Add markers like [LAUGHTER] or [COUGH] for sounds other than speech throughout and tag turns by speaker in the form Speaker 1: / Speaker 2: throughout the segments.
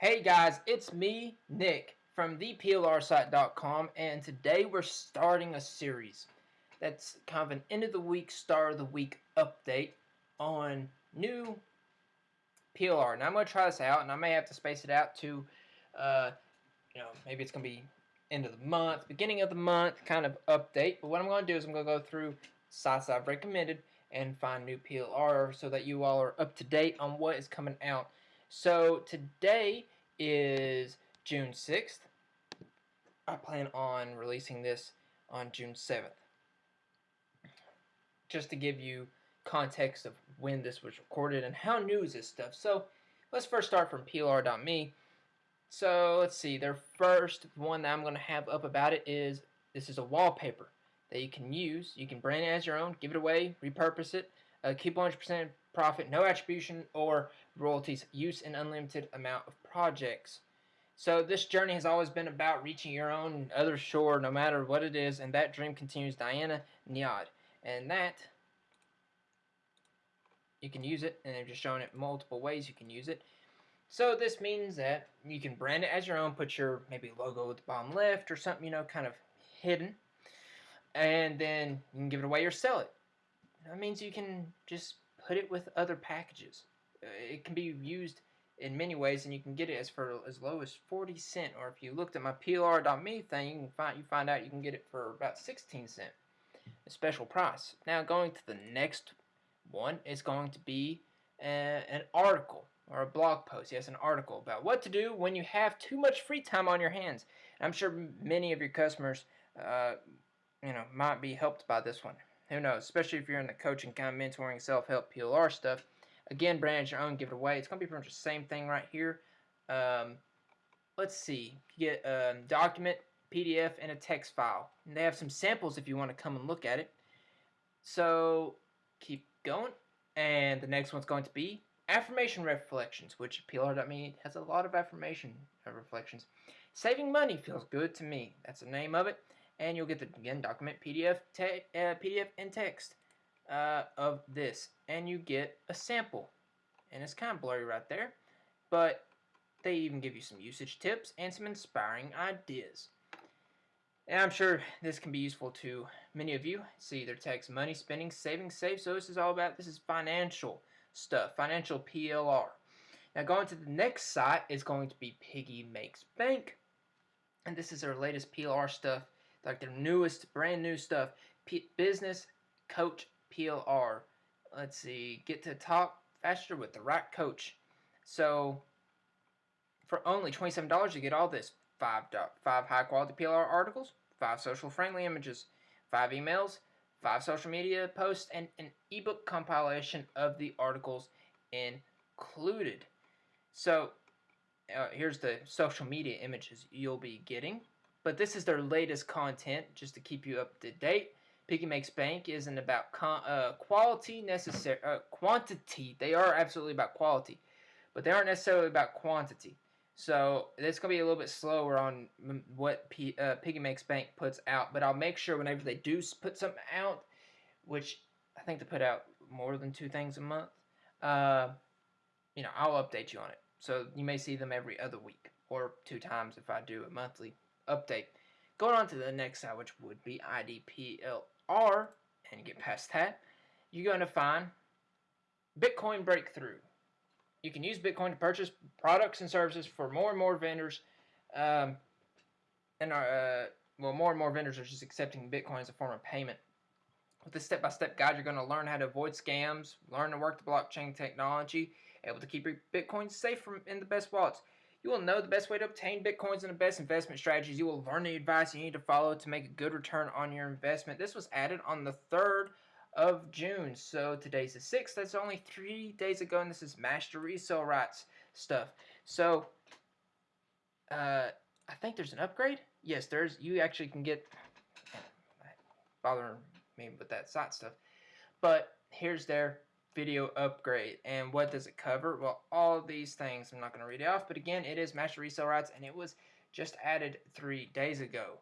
Speaker 1: Hey guys, it's me, Nick, from theplrsite.com, and today we're starting a series that's kind of an end of the week, start of the week update on new PLR. Now I'm going to try this out, and I may have to space it out to, uh, you know, maybe it's going to be end of the month, beginning of the month kind of update. But what I'm going to do is I'm going to go through sites I've recommended and find new PLR so that you all are up to date on what is coming out so today is June 6th. I plan on releasing this on June 7th. Just to give you context of when this was recorded and how new is this stuff. So let's first start from PLR.me. So let's see, their first one that I'm going to have up about it is this is a wallpaper that you can use. You can brand it as your own, give it away, repurpose it, uh, keep 100% profit, no attribution or royalties, use an unlimited amount of projects. So this journey has always been about reaching your own other shore, no matter what it is, and that dream continues. Diana Nyad, and that you can use it, and they've just shown it multiple ways you can use it. So this means that you can brand it as your own, put your maybe logo at the bottom left or something, you know, kind of hidden, and then you can give it away or sell it. That means you can just put it with other packages. Uh, it can be used in many ways, and you can get it as for as low as 40 cent. Or if you looked at my PLR.me thing, you can find you find out you can get it for about 16 cent, a special price. Now going to the next one is going to be uh, an article or a blog post. Yes, an article about what to do when you have too much free time on your hands. And I'm sure many of your customers, uh, you know, might be helped by this one. Who knows? Especially if you're in the coaching, kind of mentoring, self-help, PLR stuff. Again, brand your own, give it away. It's going to be pretty much the same thing right here. Um, let's see. You get a document, PDF, and a text file. And they have some samples if you want to come and look at it. So keep going. And the next one's going to be affirmation reflections, which PLR.me has a lot of affirmation reflections. Saving money feels good to me. That's the name of it and you'll get the again document PDF uh, PDF and text uh, of this and you get a sample. And it's kind of blurry right there but they even give you some usage tips and some inspiring ideas. And I'm sure this can be useful to many of you. See their text money spending saving save so this is all about this is financial stuff financial PLR now going to the next site is going to be Piggy Makes Bank. And this is their latest PLR stuff like their newest, brand new stuff. P business Coach PLR. Let's see, get to top faster with the right coach. So, for only $27, you get all this. Five, five high quality PLR articles, five social friendly images, five emails, five social media posts, and an ebook compilation of the articles included. So, uh, here's the social media images you'll be getting but this is their latest content just to keep you up to date. Piggy Makes Bank isn't about uh, quality necessary uh, quantity. They are absolutely about quality, but they aren't necessarily about quantity. So it's gonna be a little bit slower on what P, uh, Piggy Makes Bank puts out, but I'll make sure whenever they do put something out, which I think they put out more than two things a month, uh, you know, I'll update you on it. So you may see them every other week or two times if I do a monthly update. Going on to the next side, which would be IDPLR, and get past that, you're going to find Bitcoin Breakthrough. You can use Bitcoin to purchase products and services for more and more vendors, um, and are, uh, well, more and more vendors are just accepting Bitcoin as a form of payment. With this step-by-step -step guide, you're going to learn how to avoid scams, learn to work the blockchain technology, able to keep your Bitcoin safe from in the best wallets. You will know the best way to obtain bitcoins and the best investment strategies. You will learn the advice you need to follow to make a good return on your investment. This was added on the 3rd of June. So today's the 6th. That's only three days ago, and this is master resale rights stuff. So uh, I think there's an upgrade. Yes, there's. You actually can get. bothering me with that site stuff, but here's their video upgrade. And what does it cover? Well, all these things. I'm not going to read it off, but again, it is Master Resale Rights, and it was just added three days ago.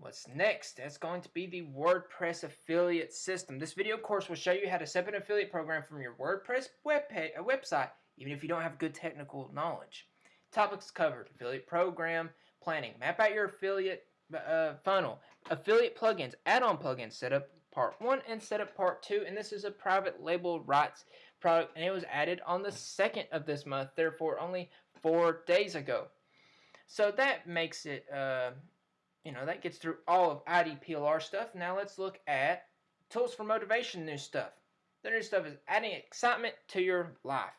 Speaker 1: What's next? That's going to be the WordPress affiliate system. This video course will show you how to set up an affiliate program from your WordPress web a website, even if you don't have good technical knowledge. Topics covered: affiliate program planning, map out your affiliate uh, funnel, affiliate plugins, add-on plugins, setup part one and setup part two. And this is a private label rights product, and it was added on the second of this month, therefore only four days ago. So that makes it, uh, you know, that gets through all of IDPLR stuff. Now let's look at tools for motivation new stuff. The new stuff is adding excitement to your life.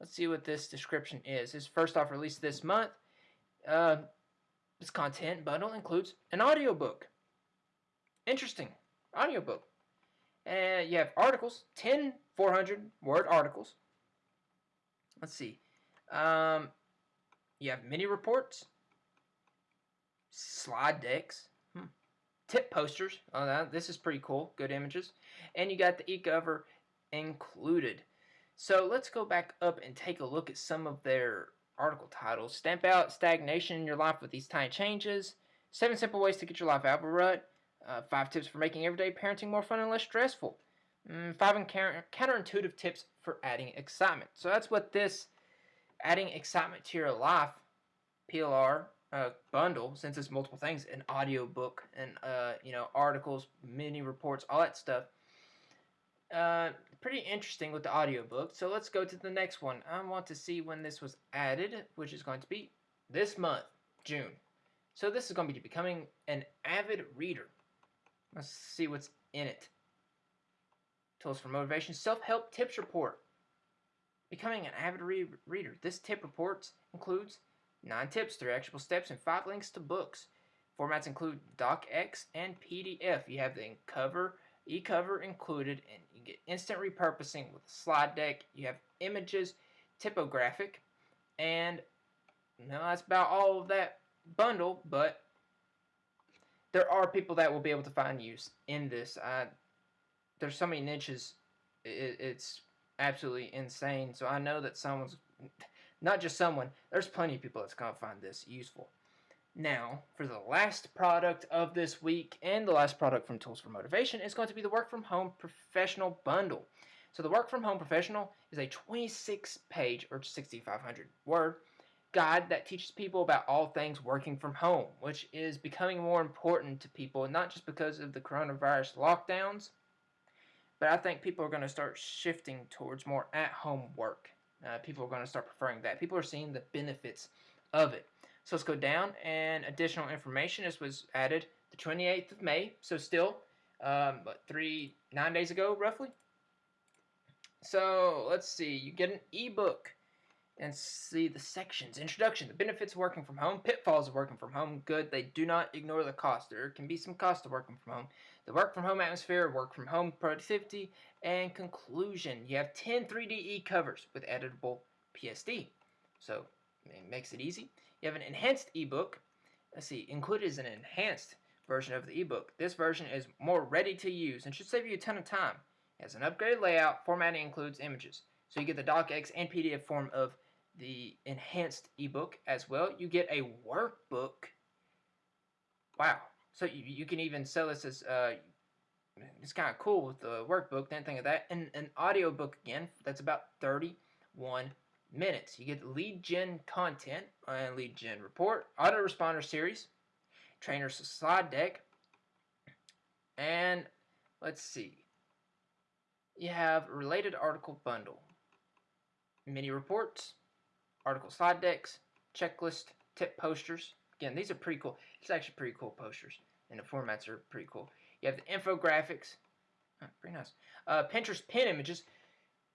Speaker 1: Let's see what this description is. It's first off released this month. Uh, this content bundle includes an audiobook. Interesting. Audiobook. And you have articles, 10 400 word articles. Let's see. Um, you have mini reports, slide decks, hmm. tip posters. Oh, that, this is pretty cool. Good images. And you got the e-cover included. So let's go back up and take a look at some of their article titles. Stamp out stagnation in your life with these tiny changes. Seven simple ways to get your life out of a rut. Uh, five tips for making everyday parenting more fun and less stressful. Mm, five counter counterintuitive tips for adding excitement. So that's what this adding excitement to your life PLR uh, bundle, since it's multiple things, an audio book and uh, you know articles, mini reports, all that stuff. Uh, pretty interesting with the audiobook. So let's go to the next one. I want to see when this was added, which is going to be this month, June. So this is going to be becoming an avid reader. Let's see what's in it. Tools for Motivation Self-Help Tips Report. Becoming an avid re reader. This tip report includes 9 tips, 3 actionable steps, and 5 links to books. Formats include DocX and PDF. You have the cover, e-cover included, and you get instant repurposing with a slide deck. You have images, typographic, and no, that's about all of that bundle, but there are people that will be able to find use in this. Uh, there's so many niches, it, it's absolutely insane. So I know that someone's, not just someone, there's plenty of people that's going to find this useful. Now, for the last product of this week and the last product from Tools for Motivation is going to be the Work From Home Professional Bundle. So the Work From Home Professional is a 26 page or 6,500 word guide that teaches people about all things working from home, which is becoming more important to people, not just because of the coronavirus lockdowns, but I think people are going to start shifting towards more at-home work. Uh, people are going to start preferring that. People are seeing the benefits of it. So let's go down, and additional information. This was added the 28th of May, so still, um, three, nine days ago, roughly. So let's see. You get an ebook and see the sections. Introduction, the benefits of working from home, pitfalls of working from home. Good, they do not ignore the cost. There can be some cost to working from home. The work from home atmosphere, work from home productivity, and conclusion. You have 10 3D e-covers with editable PSD. So it makes it easy. You have an enhanced ebook. Let's see, included is an enhanced version of the ebook. This version is more ready to use and should save you a ton of time. It has an upgraded layout. Formatting includes images. So you get the DocX and PDF form of the enhanced ebook as well. You get a workbook. Wow. So you, you can even sell this as, uh, it's kind of cool with the workbook, didn't think of that. And an audio book again, that's about 31 minutes. You get lead gen content and lead gen report, autoresponder series, trainer's slide deck, and let's see. You have related article bundle, mini reports, article slide decks, checklist, tip posters. Again, these are pretty cool. It's actually pretty cool posters, and the formats are pretty cool. You have the infographics. Oh, pretty nice. Uh, Pinterest pin images.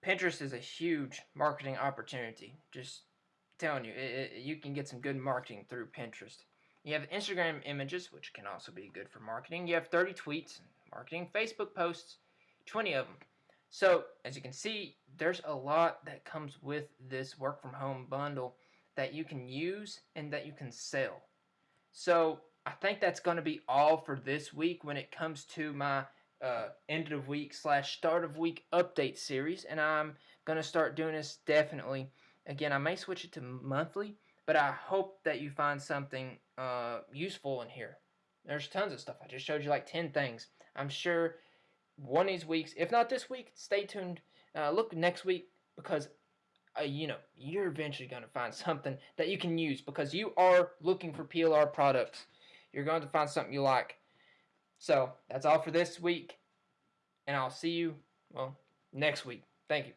Speaker 1: Pinterest is a huge marketing opportunity. Just telling you, it, it, you can get some good marketing through Pinterest. You have Instagram images, which can also be good for marketing. You have 30 tweets, marketing, Facebook posts, 20 of them. So, as you can see, there's a lot that comes with this work from home bundle that you can use and that you can sell. So, I think that's going to be all for this week when it comes to my uh, end of week slash start of week update series. And I'm going to start doing this definitely. Again, I may switch it to monthly, but I hope that you find something uh, useful in here. There's tons of stuff. I just showed you like 10 things. I'm sure one of these weeks, if not this week, stay tuned. Uh, look next week because uh, you know, you're eventually going to find [LAUGHS] something that you can use because you are looking for PLR products. You're going to find something you like. So that's all for this week, and I'll see you well next week. Thank you.